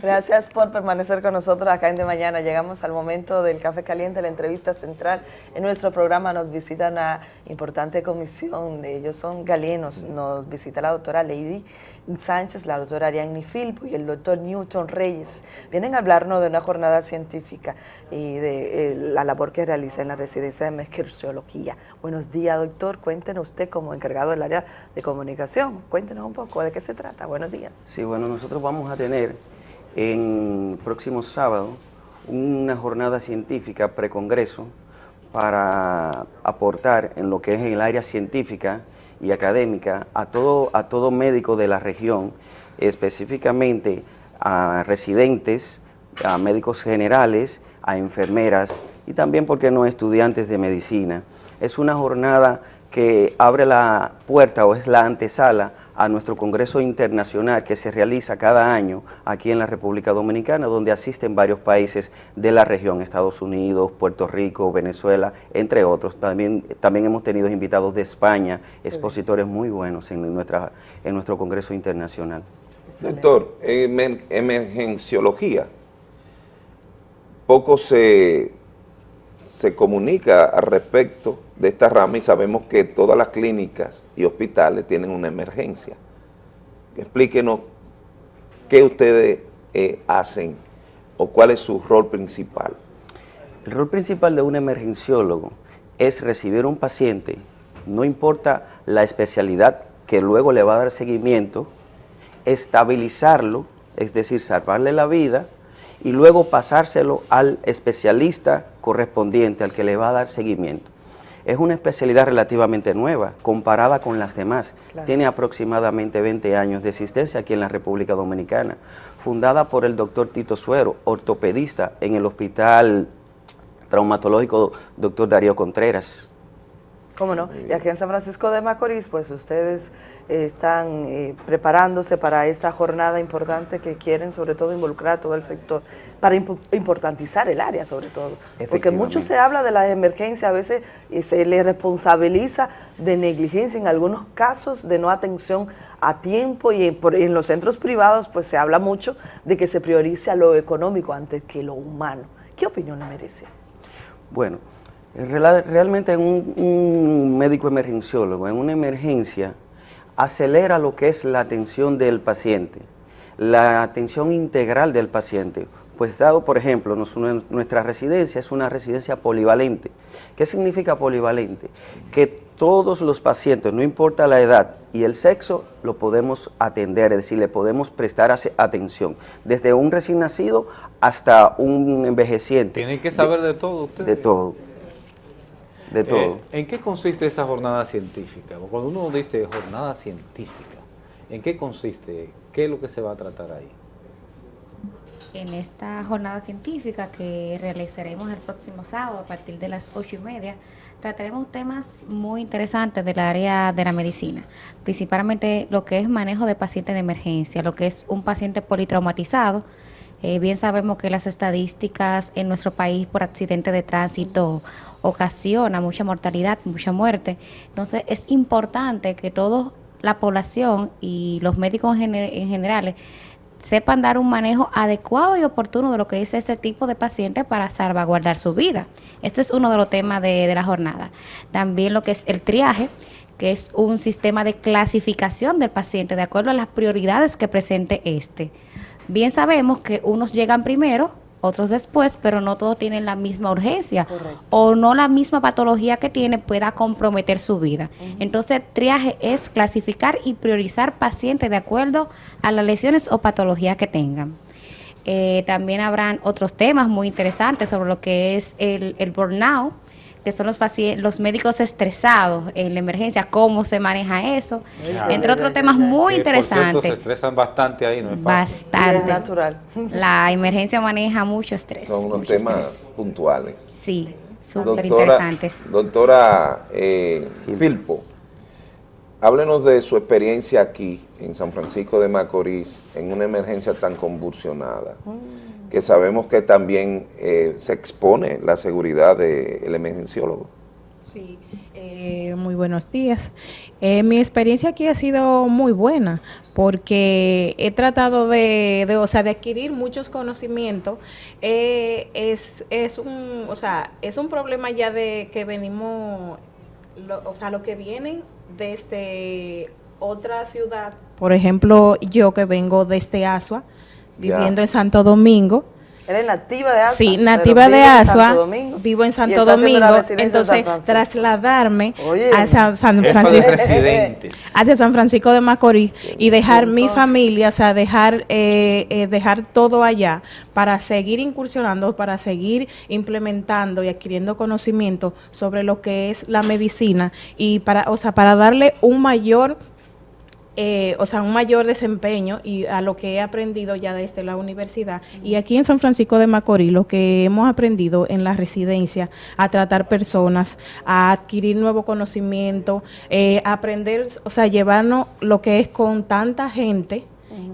Gracias por permanecer con nosotros acá en De Mañana. Llegamos al momento del café caliente, la entrevista central. En nuestro programa nos visita una importante comisión, ellos son galenos, nos visita la doctora Lady Sánchez, la doctora Ariadne Filpo y el doctor Newton Reyes. Vienen a hablarnos de una jornada científica y de eh, la labor que realiza en la residencia de Mesquerciología. Buenos días, doctor. Cuéntenos usted como encargado del área de comunicación. Cuéntenos un poco de qué se trata. Buenos días. Sí, bueno, nosotros vamos a tener en próximo sábado una jornada científica precongreso para aportar en lo que es el área científica y académica a todo, a todo médico de la región, específicamente a residentes, a médicos generales, a enfermeras y también, porque no, estudiantes de medicina. Es una jornada que abre la puerta o es la antesala a nuestro Congreso Internacional que se realiza cada año aquí en la República Dominicana, donde asisten varios países de la región, Estados Unidos, Puerto Rico, Venezuela, entre otros. También, también hemos tenido invitados de España, expositores muy buenos en, nuestra, en nuestro Congreso Internacional. Doctor, en emergenciología, poco se, se comunica al respecto de esta rama y sabemos que todas las clínicas y hospitales tienen una emergencia. Explíquenos qué ustedes eh, hacen o cuál es su rol principal. El rol principal de un emergenciólogo es recibir un paciente, no importa la especialidad que luego le va a dar seguimiento, estabilizarlo, es decir, salvarle la vida, y luego pasárselo al especialista correspondiente, al que le va a dar seguimiento. Es una especialidad relativamente nueva, comparada con las demás. Tiene aproximadamente 20 años de existencia aquí en la República Dominicana, fundada por el doctor Tito Suero, ortopedista en el Hospital Traumatológico Doctor Darío Contreras. ¿Cómo no? Y aquí en San Francisco de Macorís, pues ustedes están eh, preparándose para esta jornada importante que quieren sobre todo involucrar a todo el sector, para importantizar el área sobre todo. Porque mucho se habla de las emergencias, a veces se le responsabiliza de negligencia, en algunos casos de no atención a tiempo y en, los centros privados pues se habla mucho de que se priorice a lo económico antes que lo humano. ¿Qué opinión le merece? Bueno, realmente un, un médico emergenciólogo en una emergencia acelera lo que es la atención del paciente, la atención integral del paciente. Pues dado, por ejemplo, nuestra residencia es una residencia polivalente. ¿Qué significa polivalente? Que todos los pacientes, no importa la edad y el sexo, lo podemos atender, es decir, le podemos prestar atención, desde un recién nacido hasta un envejeciente. Tienen que saber de, todo ustedes. De todo de todo. Eh, ¿En qué consiste esa jornada científica? Cuando uno dice jornada científica, ¿en qué consiste? ¿Qué es lo que se va a tratar ahí? En esta jornada científica que realizaremos el próximo sábado a partir de las ocho y media, trataremos temas muy interesantes del área de la medicina, principalmente lo que es manejo de pacientes de emergencia, lo que es un paciente politraumatizado, eh, bien sabemos que las estadísticas en nuestro país por accidente de tránsito ocasiona mucha mortalidad, mucha muerte. Entonces es importante que toda la población y los médicos en, general sepan dar un manejo adecuado y oportuno de lo que es este tipo de paciente para salvaguardar su vida. Este es uno de los temas de, de la jornada. También lo que es el triaje, que es un sistema de clasificación del paciente de acuerdo a las prioridades que presente este. Bien sabemos que unos llegan primero, otros después, pero no todos tienen la misma urgencia o no la misma patología que tiene pueda comprometer su vida. Entonces, triaje es clasificar y priorizar pacientes de acuerdo a las lesiones o patologías que tengan. Eh, también habrán otros temas muy interesantes sobre lo que es el, el burnout, que son los, los médicos estresados en la emergencia, cómo se maneja eso, entre otros temas muy interesantes. se estresan bastante ahí, ¿no es fácil? Bastante. natural. La emergencia maneja mucho estrés. Son unos temas puntuales. Sí, súper interesantes. Doctora eh, Filpo, háblenos de su experiencia aquí en San Francisco de Macorís en una emergencia tan convulsionada. Mm que sabemos que también eh, se expone la seguridad del emergenciólogo. Sí, eh, muy buenos días. Eh, mi experiencia aquí ha sido muy buena porque he tratado de, de o sea, de adquirir muchos conocimientos. Eh, es, es, un, o sea, es un problema ya de que venimos, lo, o sea, lo que vienen desde otra ciudad. Por ejemplo, yo que vengo desde Asua, viviendo Ya. en Santo Domingo. Eres nativa de Asua. Sí, nativa de en Asua, vivo en Santo Domingo, en entonces trasladarme Oye. a San, Francisco, hacia San Francisco de Macorís y dejar mi familia, o sea, dejar, eh, eh, dejar todo allá para seguir incursionando, para seguir implementando y adquiriendo conocimiento sobre lo que es la medicina y para, o sea, para darle un mayor eh, o sea, un mayor desempeño y a lo que he aprendido ya desde la universidad. Y aquí en San Francisco de Macorís, lo que hemos aprendido en la residencia, a tratar personas, a adquirir nuevo conocimiento, eh, aprender, o sea, llevarnos lo que es con tanta gente.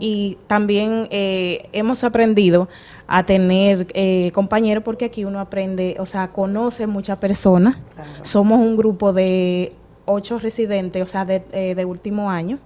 Y también eh, hemos aprendido a tener eh, compañeros porque aquí uno aprende, o sea, conoce muchas personas. Somos un grupo de ocho residentes, o sea, de, eh, de último año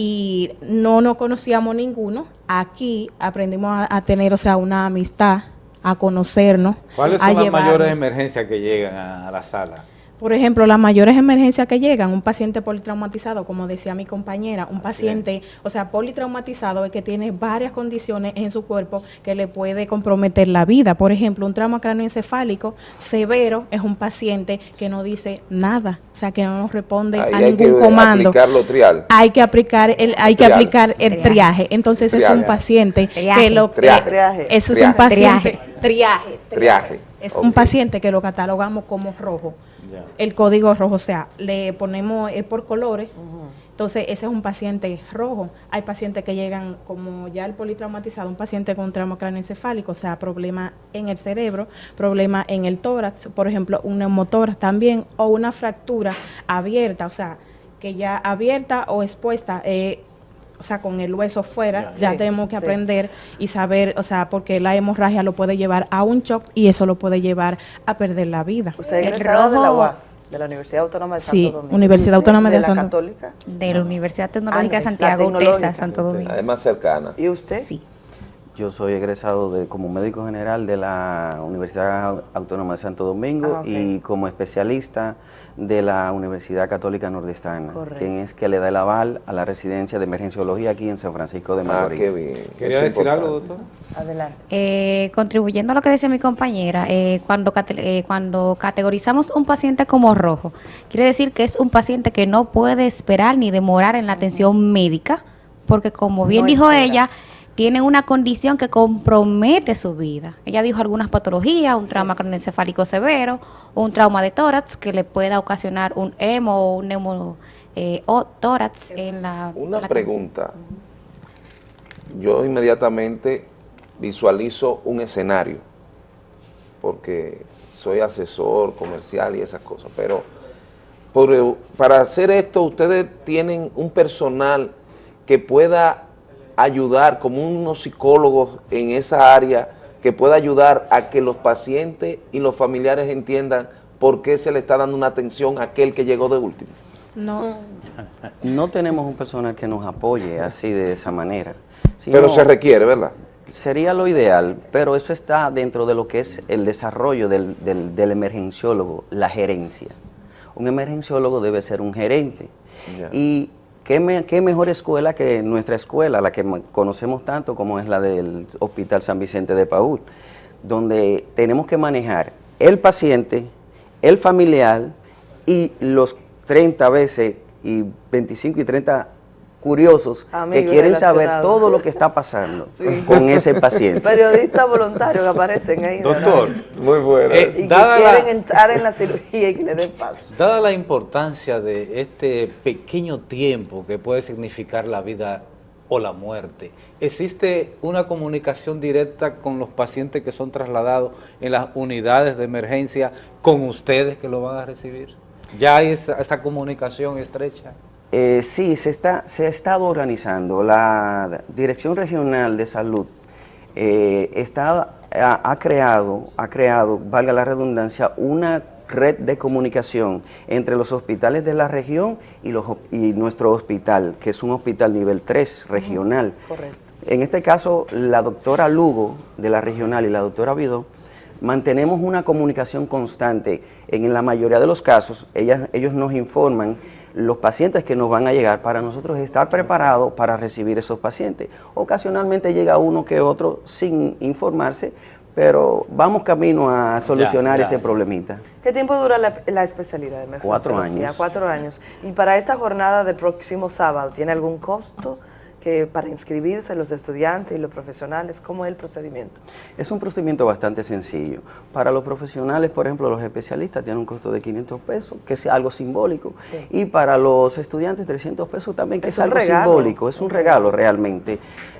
y no nos conocíamos ninguno. Aquí aprendimos a, a tener, o sea, una amistad, a conocernos, ¿Cuáles a son las llevarnos. mayores emergencias que llegan a, a la sala? Por ejemplo, las mayores emergencias que llegan, un paciente politraumatizado, como decía mi compañera, un paciente, o sea, politraumatizado es que tiene varias condiciones en su cuerpo que le puede comprometer la vida. Por ejemplo, un trauma cráneoencefálico severo es un paciente que no dice nada, o sea, que no nos responde Ahí a hay ningún que comando. aplicarlo trial. hay que aplicar el hay que Triaje. aplicar el Triaje. triaje. Entonces es un paciente Triaje. que lo Triaje. que- Triaje. eso es Triaje. un paciente Triaje. triaje. Triaje. Es un paciente que lo catalogamos como rojo. El código rojo, o sea, le ponemos es por colores. Entonces, ese es un paciente rojo. Hay pacientes que llegan, como ya el politraumatizado, un paciente con trauma craneoencefálico, o sea, problema en el cerebro, problema en el tórax, por ejemplo, un neumotórax también, o una fractura abierta, o sea, que ya abierta o expuesta, eh, o sea, con el hueso fuera, Ya. ya Sí, tenemos que sí. aprender y saber, o sea, porque la hemorragia lo puede llevar a un shock y eso lo puede llevar a perder la vida. Usted es El egresado de la rojo- UAS, de la Universidad Autónoma de Santo Sí, Domingo. Universidad Autónoma de la Santo- Católica. De la Universidad Tecnológica Ah, de la Santiago, tecnológica. UTESA, Santo Domingo. Además cercana. ¿Y usted? Sí. Yo soy egresado de, como médico general de la Universidad Autónoma de Santo Domingo Ah, y como especialista de la Universidad Católica Nordestana, Correcto. quien es que le da el aval a la residencia de emergenciología aquí en San Francisco de Ah, Macorís. qué bien. ¿Quería decir algo, doctor? Adelante. Eh, contribuyendo a lo que decía mi compañera, eh, cuando, eh, cuando categorizamos un paciente como rojo, quiere decir que es un paciente que no puede esperar ni demorar en la atención médica, porque como bien No dijo espera. ella, tiene una condición que compromete su vida. Ella dijo algunas patologías, un trauma craneoencefálico severo, un trauma de tórax que le pueda ocasionar un hemo o un neumo eh, o tórax en la... Una la- pregunta. Yo inmediatamente visualizo un escenario, porque soy asesor comercial y esas cosas, pero por- para hacer esto ustedes tienen un personal que pueda ayudar como unos psicólogos en esa área, que pueda ayudar a que los pacientes y los familiares entiendan por qué se le está dando una atención a aquel que llegó de último. No, No tenemos un personal que nos apoye así de esa manera. Pero se requiere, ¿verdad? Sería lo ideal, pero eso está dentro de lo que es el desarrollo del, del- del emergenciólogo, la gerencia. Un emergenciólogo debe ser un gerente. Y qué, me- qué mejor escuela que nuestra escuela, la que conocemos tanto como es la del Hospital San Vicente de Paúl, donde tenemos que manejar el paciente, el familiar y los 30 veces y 25 y 30 curiosos que quieren saber todo lo que está pasando Sí. con ese paciente. Periodistas voluntarios que aparecen ahí. Doctor, Muy bueno. Eh, Y que la- quieren entrar en la cirugía y que le den paso. Dada la importancia de este pequeño tiempo que puede significar la vida o la muerte, ¿existe una comunicación directa con los pacientes que son trasladados en las unidades de emergencia con ustedes que lo van a recibir? ¿Ya hay esa, esa comunicación estrecha? Eh, sí, se, está, se ha estado organizando. La Dirección Regional de Salud eh, está, ha, ha creado, ha creado, valga la redundancia, una red de comunicación entre los hospitales de la región y, los, y nuestro hospital, que es un hospital nivel 3 regional. Correcto. En este caso, la doctora Lugo de la regional y la doctora Vidó mantenemos una comunicación constante. En la mayoría de los casos, ellas, ellos nos informan los pacientes que nos van a llegar para nosotros estar preparados para recibir esos pacientes. Ocasionalmente llega uno que otro sin informarse, pero vamos camino a solucionar ese problemita. ¿Qué tiempo dura la, especialidad de Cuatro años. Cuatro años. Y para esta jornada del próximo sábado, ¿tiene algún costo? Que para inscribirse los estudiantes y los profesionales? ¿Cómo es el procedimiento? Es un procedimiento bastante sencillo. Para los profesionales, por ejemplo, los especialistas tienen un costo de 500 pesos, que es algo simbólico. Y para los estudiantes, 300 pesos también, que es, algo simbólico. Es un regalo realmente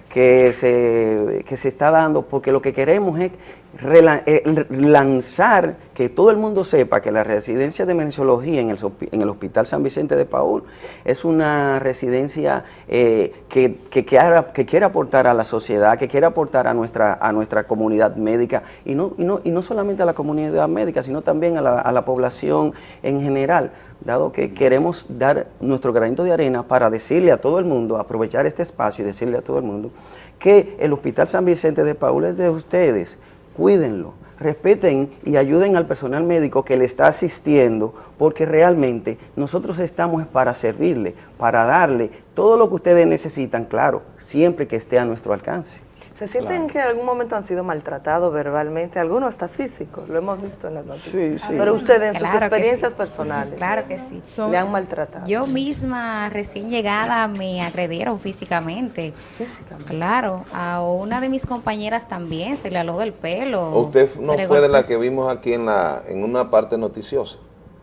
que se, que se está dando, porque lo que queremos es eh, lanzar, que todo el mundo sepa que la residencia de menciología en el, en el Hospital San Vicente de Paul es una residencia eh, que, que, que, quiere aportar a la sociedad, que quiere aportar a nuestra, a nuestra comunidad médica, y no, y, no, y no solamente a la comunidad médica, sino también a la, a la población en general dado que queremos dar nuestro granito de arena para decirle a todo el mundo, aprovechar este espacio y decirle a todo el mundo que el Hospital San Vicente de Paul es de ustedes, cuídenlo, respeten y ayuden al personal médico que le está asistiendo, porque realmente nosotros estamos para servirle, para darle todo lo que ustedes necesitan, claro, siempre que esté a nuestro alcance. ¿Se sienten que en algún momento han sido maltratados verbalmente? Algunos hasta físicos, lo hemos visto en las noticias. Sí, sí. Pero ustedes en sus experiencias personales. Claro que sí. ¿Le han maltratado? Yo misma, recién llegada, me agredieron físicamente. Físicamente. Claro. A una de mis compañeras también se le aló del pelo. ¿Usted no fue de la que vimos aquí en, la, en una parte noticiosa?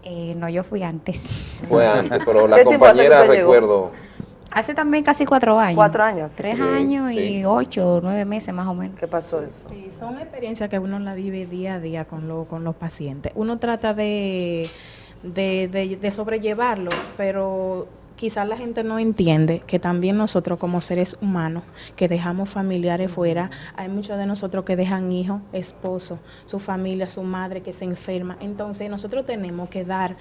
Eh, no, yo fui antes. Fue antes, pero la compañera recuerdo... Hace también casi cuatro años. Cuatro años. Tres años y ocho, nueve meses más o menos. ¿Qué pasó eso? Sí, son experiencias que uno la vive día a día con, lo, con los pacientes. Uno trata de, de, de, de sobrellevarlo, pero quizás la gente no entiende que también nosotros como seres humanos que dejamos familiares fuera, hay muchos de nosotros que dejan hijos, esposos, su familia, su madre que se enferma. Entonces nosotros tenemos que dar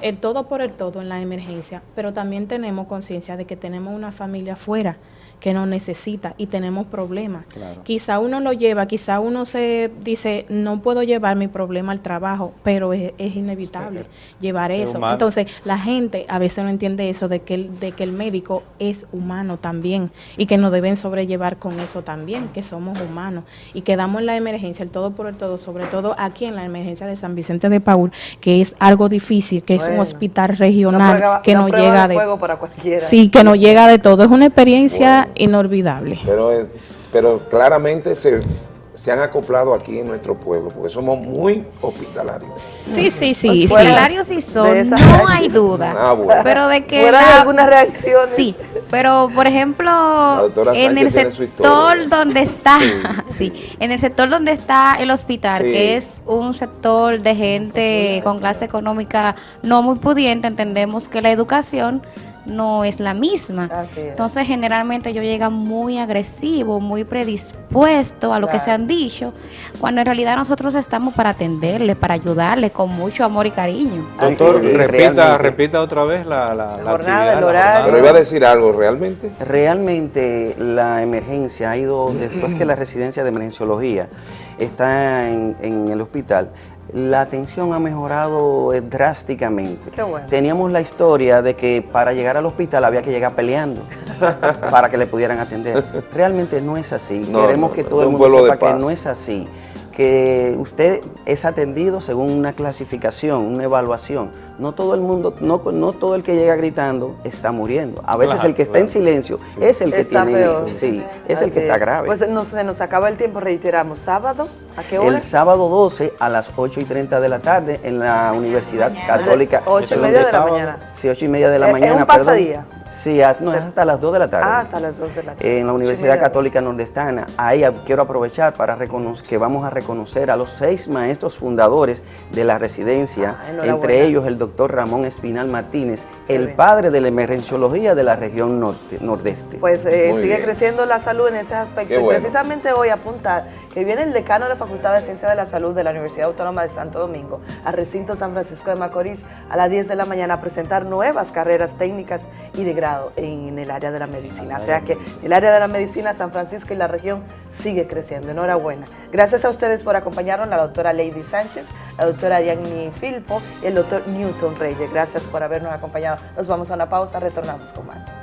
el todo por el todo en la emergencia, pero también tenemos conciencia de que tenemos una familia fuera que no necesita y tenemos problemas. Quizá uno lo lleva, quizá uno se dice, no puedo llevar mi problema al trabajo, pero es, inevitable llevar eso. Entonces, la gente a veces no entiende eso de que, el, de que el médico es humano también y que nos deben sobrellevar con eso también, que somos humanos y que damos en la emergencia, el todo por el todo, sobre todo aquí en la emergencia de San Vicente de Paul, que es algo difícil, que es un hospital regional que no, llega de... Sí, que no llega de todo. Es una experiencia inolvidable. Pero, pero claramente se, se han acoplado aquí en nuestro pueblo, porque somos muy hospitalarios. Sí, sí, sí. Hospitalarios sí son, no hay duda. Ah, pero de que... La, algunas reacciones. Sí, pero por ejemplo, en el sector donde está, sí. en el sector donde está el hospital, que es un sector de gente con clase económica no muy pudiente, entendemos que la educación no es la misma. Entonces, generalmente yo llega muy agresivo, muy predispuesto a lo que se han dicho, cuando en realidad nosotros estamos para atenderle, para ayudarle con mucho amor y cariño. Doctor, repita, repita otra vez la, la, jornada, el horario. Pero iba a decir algo, ¿realmente? Realmente la emergencia ha ido, después que la residencia de emergenciología está en, en el hospital, la atención ha mejorado eh, drásticamente. Teníamos la historia de que para llegar al hospital había que llegar peleando para que le pudieran atender. Realmente no es así. Queremos que todo el mundo sepa que no es así. Que usted es atendido según una clasificación, una evaluación no todo el mundo, no, no todo el que llega gritando está muriendo. A veces el que está en silencio es el que tiene, sí, es el que está grave. Pues nos, se nos acaba el tiempo, reiteramos, ¿sábado? ¿A qué hora? El sábado 12 a las 8 y 30 de la tarde en la Universidad Católica. 8 y media de la mañana. Sí, 8 y media de la mañana, un pasadía. Sí, hasta las 2 de la tarde. Ah, hasta las 2 de la tarde. En la Universidad Católica Nordestana. Ahí quiero aprovechar para que vamos a reconocer a los seis maestros fundadores de la residencia, ah, entre ellos el doctor Ramón Espinal Martínez, el padre de la emergenciología de la región norte, nordeste. Pues eh, sigue creciendo la salud en ese aspecto. Y precisamente hoy apuntar que viene el decano de la Facultad de Ciencias de la Salud de la Universidad Autónoma de Santo Domingo al recinto San Francisco de Macorís a las 10 de la mañana a presentar nuevas carreras técnicas y de grado en el área de la medicina. O sea que el área de la medicina, San Francisco y la región sigue creciendo. Enhorabuena. Gracias a ustedes por acompañarnos, la doctora Lady Sánchez, la doctora Yanni Filpo y el doctor Newton Reyes. Gracias por habernos acompañado. Nos vamos a una pausa, retornamos con más.